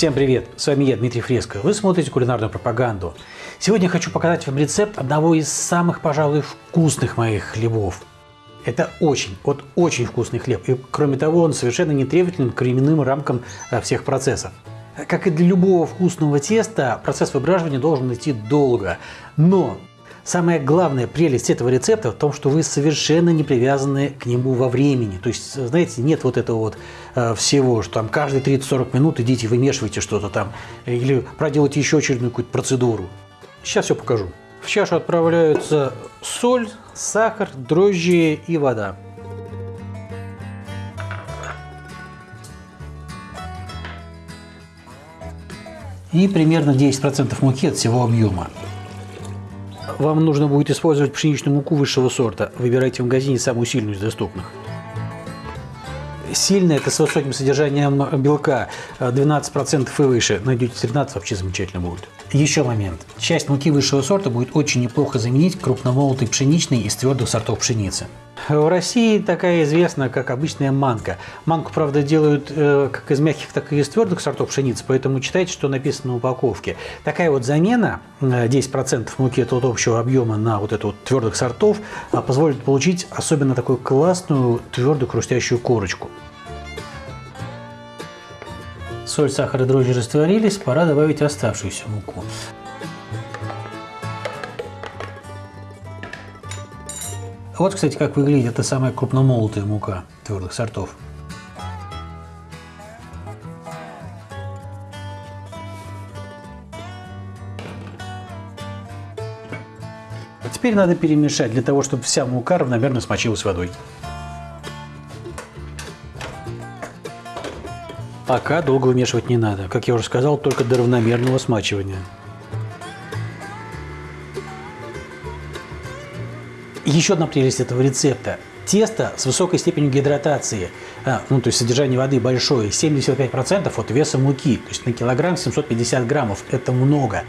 Всем привет! С вами я, Дмитрий Фреско. Вы смотрите кулинарную пропаганду. Сегодня я хочу показать вам рецепт одного из самых, пожалуй, вкусных моих хлебов. Это очень, вот очень вкусный хлеб. И кроме того, он совершенно не требователен к временным рамкам э, всех процессов. Как и для любого вкусного теста, процесс выбраживания должен идти долго. Но Самая главная прелесть этого рецепта в том, что вы совершенно не привязаны к нему во времени. То есть, знаете, нет вот этого вот э, всего, что там каждые 30-40 минут идите вымешивайте что-то там или проделайте еще очередную какую-то процедуру. Сейчас все покажу. В чашу отправляются соль, сахар, дрожжи и вода. И примерно 10% муки от всего объема. Вам нужно будет использовать пшеничную муку высшего сорта. Выбирайте в магазине самую сильную из доступных. Сильная – это с высоким содержанием белка, 12% и выше. Найдете 13 вообще замечательно будет. Еще момент. Часть муки высшего сорта будет очень неплохо заменить крупномолотой пшеничной из твердых сортов пшеницы. В России такая известна, как обычная манка. Манку, правда, делают э, как из мягких, так и из твердых сортов пшеницы, поэтому читайте, что написано на упаковке. Такая вот замена, 10% э, муки от общего объема на вот это вот твердых сортов, э, позволит получить особенно такую классную твердую хрустящую корочку. Соль, сахар и дрожжи растворились, пора добавить оставшуюся муку. Вот, кстати, как выглядит эта самая крупномолотая мука твердых сортов. А теперь надо перемешать для того, чтобы вся мука равномерно смочилась водой. Пока долго вымешивать не надо. Как я уже сказал, только до равномерного смачивания. Еще одна прелесть этого рецепта. Тесто с высокой степенью гидратации, а, ну, то есть содержание воды большое, 75% от веса муки, то есть на килограмм 750 граммов, это много.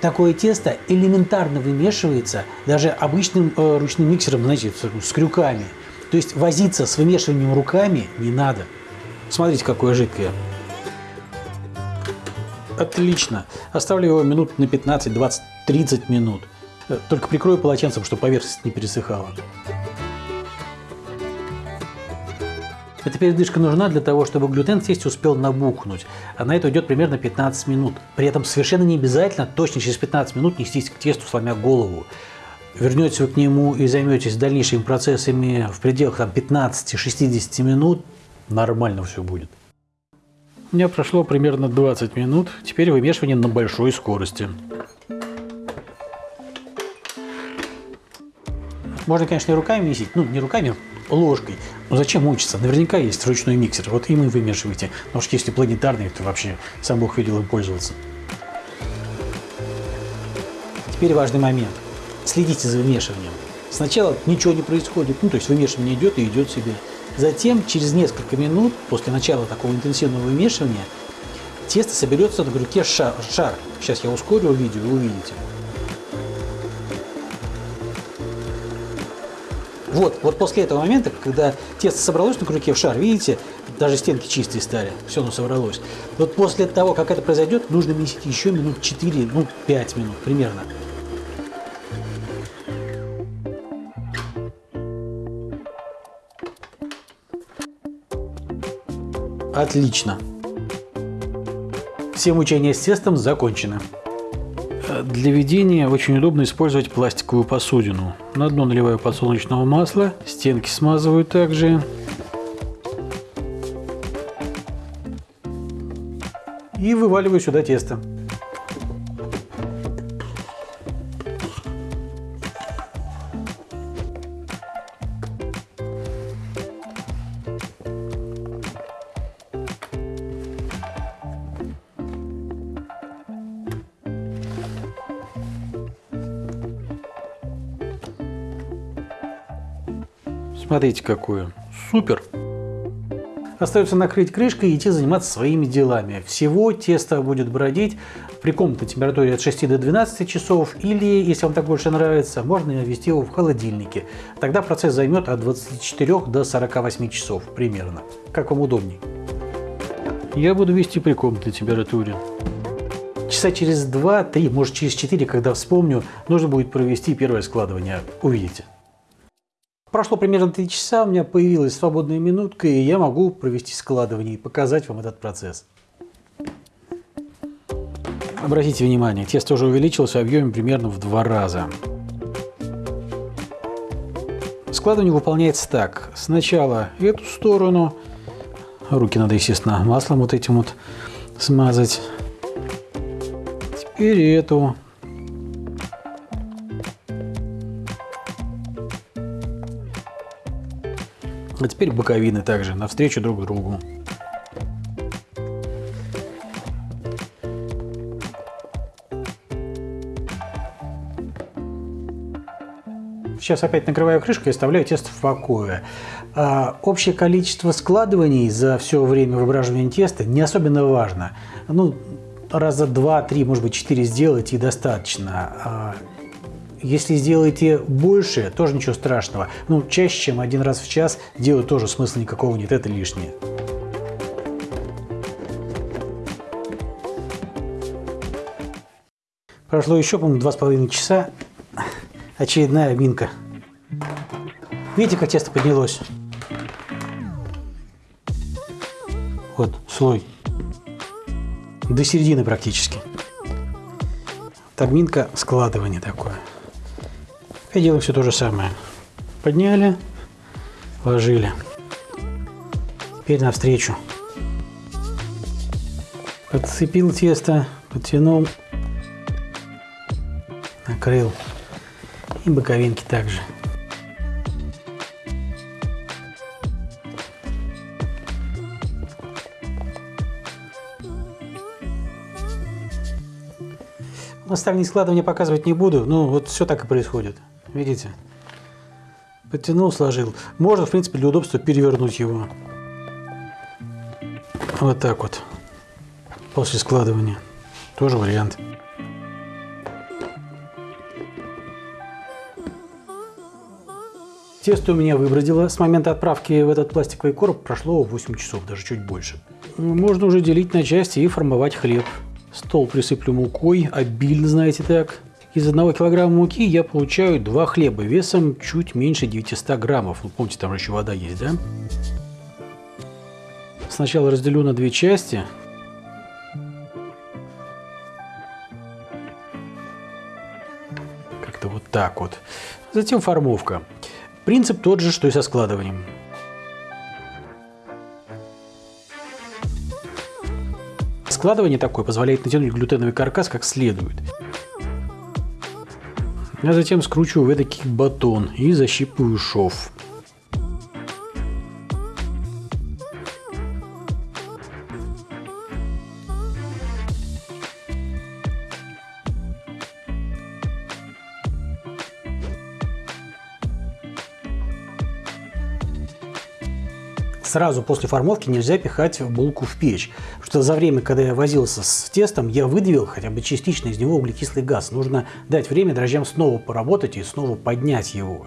Такое тесто элементарно вымешивается даже обычным э, ручным миксером, знаете, с, с крюками. То есть возиться с вымешиванием руками не надо. Смотрите, какое жидкое. Отлично. Оставлю его минут на 15, 20, 30 минут. Только прикрою полотенцем, чтобы поверхность не пересыхала. Эта передышка нужна для того, чтобы глютен в тесте успел набухнуть. А на это уйдет примерно 15 минут. При этом совершенно не обязательно точно через 15 минут нестись к тесту, сломя голову. Вернетесь вы к нему и займетесь дальнейшими процессами в пределах 15-60 минут, нормально все будет. У меня прошло примерно 20 минут, теперь вымешивание на большой скорости. Можно, конечно, и руками месить, ну, не руками, ложкой. Но зачем мучиться? Наверняка есть ручной миксер, вот им и вымешивайте. Потому что если планетарный, то вообще сам Бог видел им пользоваться. Теперь важный момент. Следите за вымешиванием. Сначала ничего не происходит, ну, то есть вымешивание идет и идет себе. Затем, через несколько минут, после начала такого интенсивного вымешивания, тесто соберется на крюке шар. шар. Сейчас я ускорю видео, и увидите. Вот, вот после этого момента, когда тесто собралось на крюке в шар, видите, даже стенки чистые стали, все оно собралось. Вот после того, как это произойдет, нужно месить еще минут 4, ну 5 минут примерно. Отлично. Все мучения с тестом закончены. Для ведения очень удобно использовать пластиковую посудину. На дно наливаю подсолнечного масла, стенки смазываю также. И вываливаю сюда тесто. Смотрите, какую. Супер! Остается накрыть крышкой и идти заниматься своими делами. Всего тесто будет бродить при комнатной температуре от 6 до 12 часов или, если вам так больше нравится, можно ввести его в холодильнике. Тогда процесс займет от 24 до 48 часов примерно. Как вам удобней. я буду вести при комнатной температуре. Часа через 2-3, может через 4, когда вспомню, нужно будет провести первое складывание. Увидите. Прошло примерно 3 часа, у меня появилась свободная минутка, и я могу провести складывание и показать вам этот процесс. Обратите внимание, тесто уже увеличилось в объеме примерно в два раза. Складывание выполняется так. Сначала эту сторону, руки надо, естественно, маслом вот этим вот смазать. Теперь эту. А теперь боковины также, навстречу друг другу. Сейчас опять накрываю крышкой и оставляю тесто в покое. А, общее количество складываний за все время выбраживания теста не особенно важно. Ну, раза два-три, может быть, четыре сделайте и достаточно. Если сделаете больше, тоже ничего страшного. Ну, чаще, чем один раз в час, делать тоже смысла никакого нет, это лишнее. Прошло еще, по-моему, два с половиной часа очередная минка. Видите, как тесто поднялось? Вот слой. До середины практически. Тагминка складывание такое. И делаем все то же самое. Подняли, ложили. Теперь навстречу. Подцепил тесто, подтянул, накрыл. И боковинки также. Остальные складывания показывать не буду, но вот все так и происходит. Видите? Подтянул, сложил. Можно, в принципе, для удобства перевернуть его. Вот так вот. После складывания. Тоже вариант. Тесто у меня выбродило. С момента отправки в этот пластиковый короб прошло 8 часов, даже чуть больше. Можно уже делить на части и формовать хлеб. Стол присыплю мукой, обильно, знаете так. Из одного килограмма муки я получаю два хлеба весом чуть меньше 900 граммов. Вы помните, там еще вода есть, да? Сначала разделю на две части. Как-то вот так вот. Затем формовка. Принцип тот же, что и со складыванием. Складывание такое позволяет натянуть глютеновый каркас как следует. А затем скручиваю в эдакий батон и защипываю шов. Сразу после формовки нельзя пихать булку в печь. Потому что за время, когда я возился с тестом, я выдавил хотя бы частично из него углекислый газ. Нужно дать время дрожжам снова поработать и снова поднять его.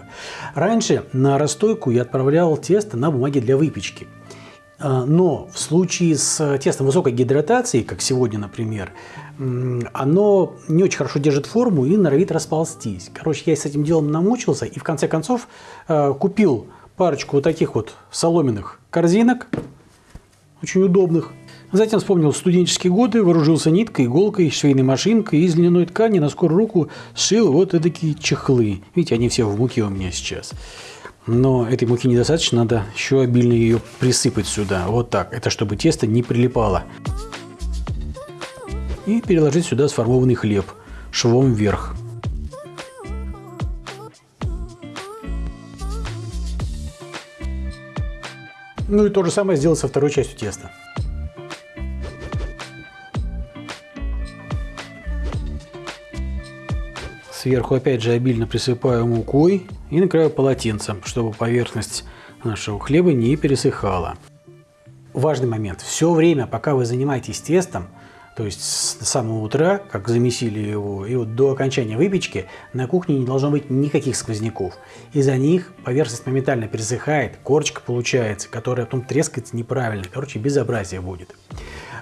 Раньше на расстойку я отправлял тесто на бумаге для выпечки. А, но в случае с тестом высокой гидратации, как сегодня, например, оно не очень хорошо держит форму и норовит расползтись. Короче, я с этим делом намучился и в конце концов а, купил парочку вот таких вот соломенных корзинок, очень удобных. Затем вспомнил студенческие годы, вооружился ниткой, иголкой, швейной машинкой из льняной ткани на скорую руку сшил вот такие чехлы. Видите, они все в муке у меня сейчас. Но этой муки недостаточно, надо еще обильно ее присыпать сюда. Вот так. Это чтобы тесто не прилипало. И переложить сюда сформованный хлеб швом вверх. Ну и то же самое сделать со второй частью теста. Сверху опять же обильно присыпаю мукой и накрываю полотенцем, чтобы поверхность нашего хлеба не пересыхала. Важный момент. Все время, пока вы занимаетесь тестом, то есть с самого утра, как замесили его, и вот до окончания выпечки на кухне не должно быть никаких сквозняков. Из-за них поверхность моментально пересыхает, корочка получается, которая потом трескается неправильно. Короче, безобразие будет.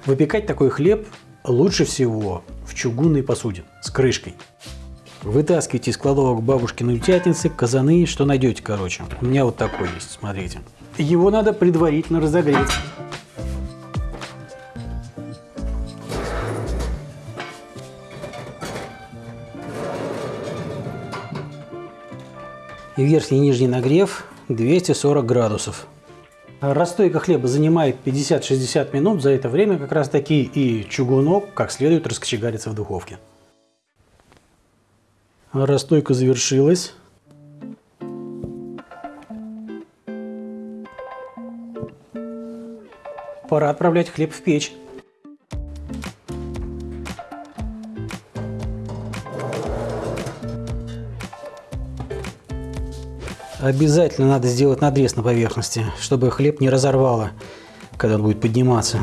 Выпекать такой хлеб лучше всего в чугунной посуде с крышкой. Вытаскивайте из кладовок бабушкины утятницы, казаны, что найдете, короче. У меня вот такой есть, смотрите. Его надо предварительно разогреть. И верхний и нижний нагрев 240 градусов. Расстойка хлеба занимает 50-60 минут. За это время как раз таки и чугунок как следует раскочегарится в духовке. Расстойка завершилась. Пора отправлять хлеб в печь. Обязательно надо сделать надрез на поверхности, чтобы хлеб не разорвало, когда он будет подниматься.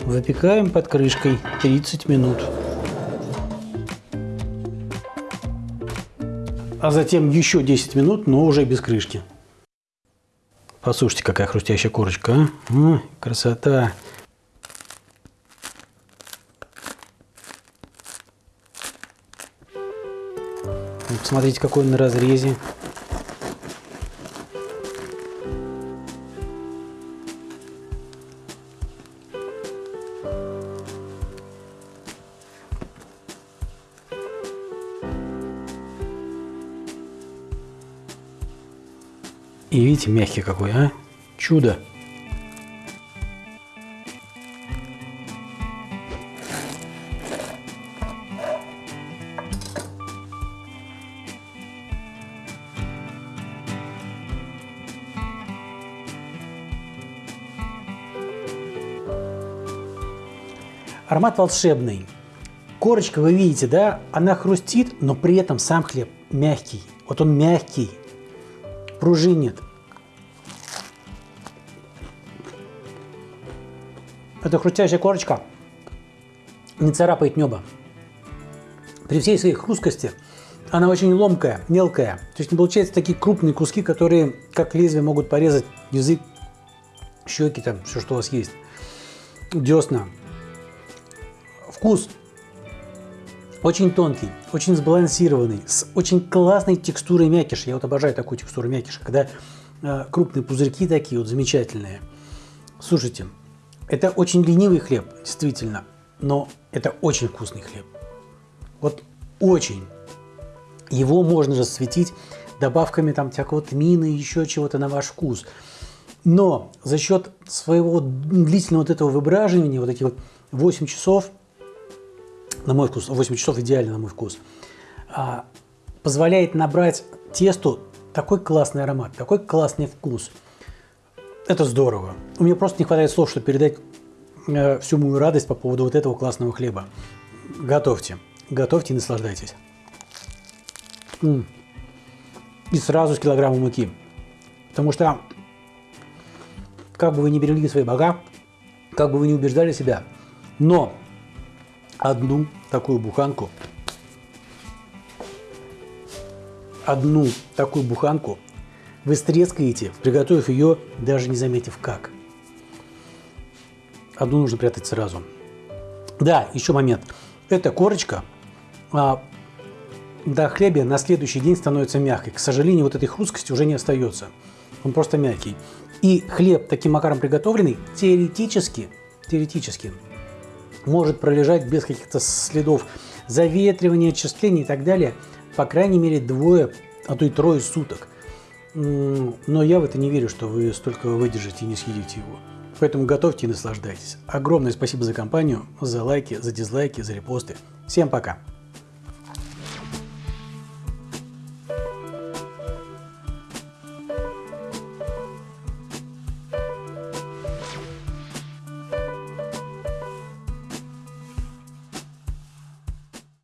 Выпекаем под крышкой 30 минут. А затем еще 10 минут, но уже без крышки. Послушайте, какая хрустящая корочка, а? О, красота! Посмотрите, какой он на разрезе. И видите, мягкий какой, а? Чудо! Аромат волшебный. Корочка, вы видите, да, она хрустит, но при этом сам хлеб мягкий. Вот он мягкий, пружинит. Эта хрустящая корочка не царапает небо. При всей своей хрусткости она очень ломкая, мелкая. То есть не получается такие крупные куски, которые как лезвие могут порезать язык, щеки, там, все, что у вас есть. Десна. Вкус очень тонкий, очень сбалансированный, с очень классной текстурой мякиша. Я вот обожаю такую текстуру мякиша, когда э, крупные пузырьки такие вот замечательные. Слушайте, это очень ленивый хлеб, действительно, но это очень вкусный хлеб. Вот очень. Его можно расцветить добавками там всякого тмина еще чего-то на ваш вкус. Но за счет своего длительного вот этого выбраживания, вот этих вот 8 часов – на мой вкус, 8 часов идеально на мой вкус, а, позволяет набрать тесту такой классный аромат, такой классный вкус. Это здорово. У меня просто не хватает слов, чтобы передать э, всю мою радость по поводу вот этого классного хлеба. Готовьте. Готовьте и наслаждайтесь. И сразу с килограммом муки. Потому что, как бы вы ни берегли свои бога, как бы вы ни убеждали себя, но одну такую буханку, одну такую буханку вы стрескаете, приготовив ее, даже не заметив как. Одну нужно прятать сразу. Да, еще момент. Эта корочка а, до хлеба на следующий день становится мягкой. К сожалению, вот этой хрусткости уже не остается. Он просто мягкий. И хлеб таким макаром приготовленный, теоретически, теоретически может пролежать без каких-то следов заветривания, очистления и так далее, по крайней мере двое, а то и трое суток. Но я в это не верю, что вы столько выдержите и не съедите его. Поэтому готовьте и наслаждайтесь. Огромное спасибо за компанию, за лайки, за дизлайки, за репосты. Всем пока!